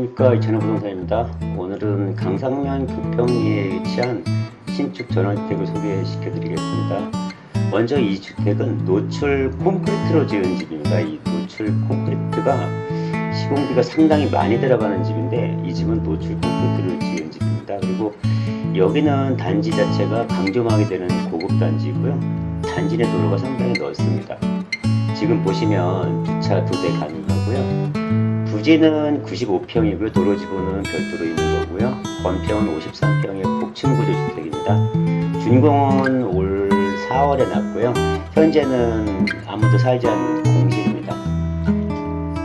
안녕하십니까 이찬호 부동산입니다. 오늘은 강상면 부평리에 위치한 신축 전원주택을 소개시켜 드리겠습니다. 먼저 이 주택은 노출 콘크리트로 지은 집입니다. 이 노출 콘크리트가 시공비가 상당히 많이 들어가는 집인데 이 집은 노출 콘크리트를 지은 집입니다. 그리고 여기는 단지 자체가 강조막이 되는 고급 단지이고요. 단지 내 도로가 상당히 넓습니다. 지금 보시면 주차 두 대 가능하고요. 부지는 95평이고요. 도로 지구는 별도로 있는 거고요. 건평은 53평의 복층 구조 주택입니다. 준공은 올 4월에 났고요. 현재는 아무도 살지 않는 공실입니다.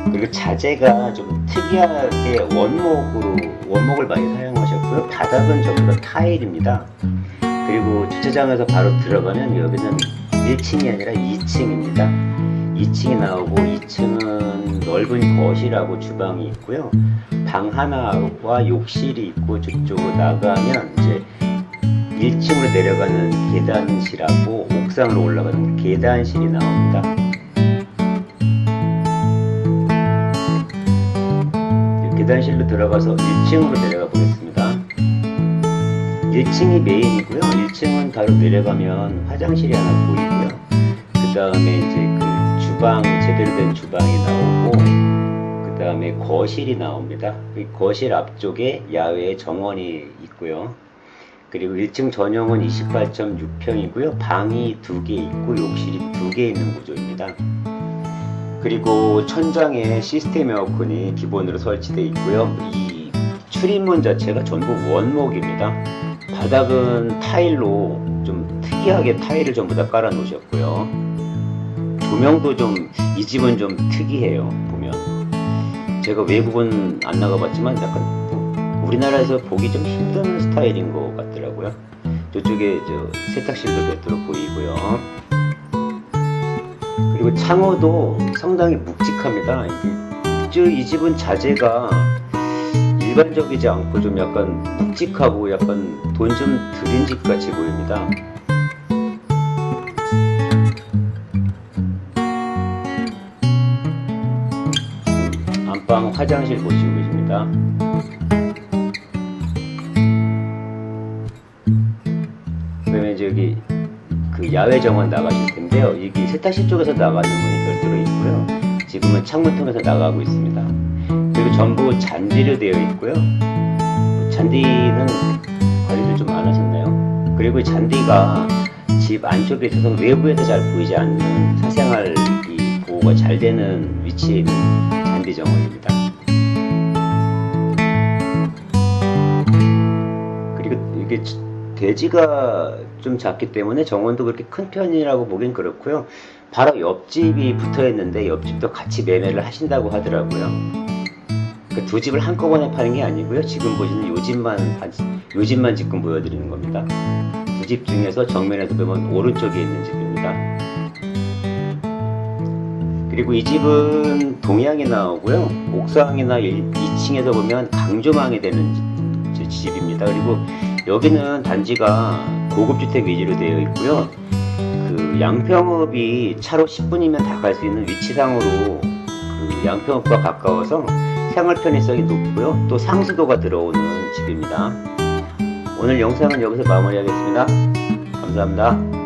그리고 자재가 좀 특이하게 원목으로 원목을 많이 사용하셨고요. 바닥은 전부 다 타일입니다. 그리고 주차장에서 바로 들어가면 여기는 1층이 아니라 2층입니다. 2층이 나오고 2층은 넓은 거실하고 주방이 있고요. 방 하나와 욕실이 있고 저쪽으로 나가면 이제 1층으로 내려가는 계단실하고 옥상으로 올라가는 계단실이 나옵니다. 계단실로 들어가서 1층으로 내려가 보겠습니다. 1층이 메인이고요. 1층은 바로 내려가면 화장실이 하나 보이고요. 그 다음에 이제 그 주방, 제대로 된 주방이 나오고, 그 다음에 거실이 나옵니다. 이 거실 앞쪽에 야외 정원이 있고요. 그리고 1층 전용은 28.6평이고요. 방이 두 개 있고 욕실이 두 개 있는 구조입니다. 그리고 천장에 시스템 에어컨이 기본으로 설치되어 있고요. 이 출입문 자체가 전부 원목입니다. 바닥은 타일로 좀 특이하게 타일을 전부 다 깔아 놓으셨고요. 조명도 좀 이 집은 좀 특이해요. 보면 제가 외국은 안 나가봤지만 약간 뭐 우리나라에서 보기 좀 힘든 스타일인 것 같더라고요. 저쪽에 저 세탁실도 별도로 보이고요. 그리고 창호도 상당히 묵직합니다. 이 집은 자재가 일반적이지 않고 좀 약간 묵직하고 약간 돈 좀 들인 집 같이 보입니다. 화장실 보시고 계십니다. 이제 여기 그 야외 정원 나가실 텐데요. 여기 세탁실 쪽에서 나가는 문이 별도로 있고요. 지금은 창문 통해서 나가고 있습니다. 그리고 전부 잔디로 되어 있고요. 잔디는 관리를 좀 안 하셨나요? 그리고 이 잔디가 집 안쪽에 있어서 외부에서 잘 보이지 않는 사생활 이 보호가 잘 되는 위치에 있는 잔디 정원입니다. 그리고 이게 대지가 좀 작기 때문에 정원도 그렇게 큰 편이라고 보긴 그렇고요. 바로 옆집이 붙어 있는데 옆집도 같이 매매를 하신다고 하더라고요. 그러니까 두 집을 한꺼번에 파는 게 아니고요. 지금 보시는 요 집만 요 집만 지금 보여드리는 겁니다. 두 집 중에서 정면에서 보면 오른쪽에 있는 집입니다. 그리고 이 집은 동향이 나오고요. 옥상이나 2층에서 보면 강조망이 되는 집- 집입니다. 그리고 여기는 단지가 고급주택 위주로 되어 있고요. 그 양평읍이 차로 10분이면 다 갈 수 있는 위치상으로 그 양평읍과 가까워서 생활 편의성이 높고요. 또 상수도가 들어오는 집입니다. 오늘 영상은 여기서 마무리하겠습니다. 감사합니다.